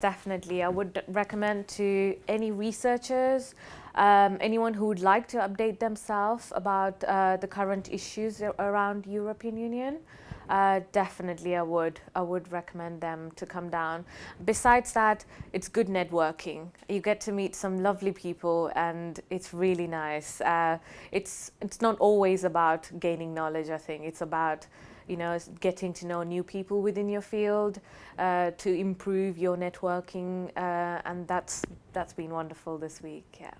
Definitely, I would recommend to any researchers, um, anyone who would like to update themselves about uh, the current issues around European Union. Uh, definitely, I would. I would recommend them to come down. Besides that, it's good networking. You get to meet some lovely people, and it's really nice. Uh, it's it's not always about gaining knowledge. I think it's about you know, getting to know new people within your field uh, to improve your networking, uh, and that's that's been wonderful this week. Yeah.